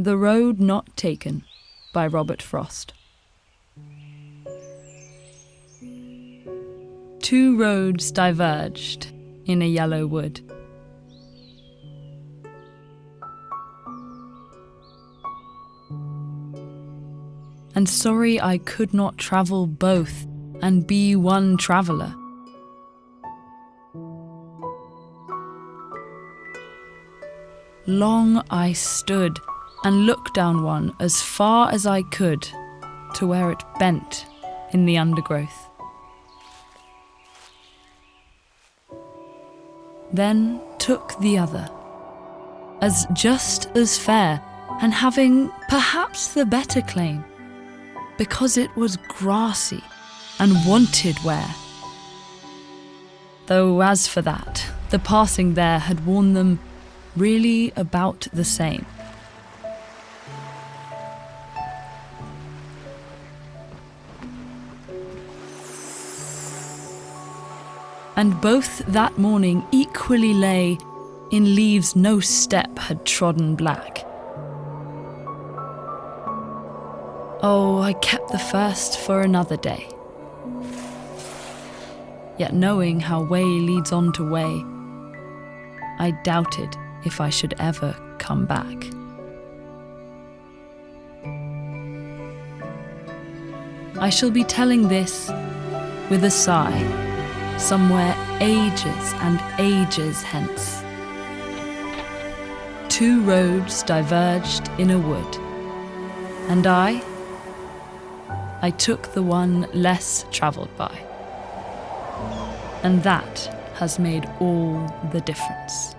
The Road Not Taken by Robert Frost. Two roads diverged in a yellow wood. And sorry I could not travel both and be one traveller. Long I stood and looked down one as far as I could to where it bent in the undergrowth. Then took the other, as just as fair and having perhaps the better claim, because it was grassy and wanted wear. Though as for that, the passing there had worn them really about the same. And both that morning equally lay in leaves no step had trodden black. Oh, I kept the first for another day. Yet knowing how way leads on to way, I doubted if I should ever come back. I shall be telling this with a sigh, somewhere ages and ages hence. Two roads diverged in a wood, and I, I took the one less travelled by. And that has made all the difference.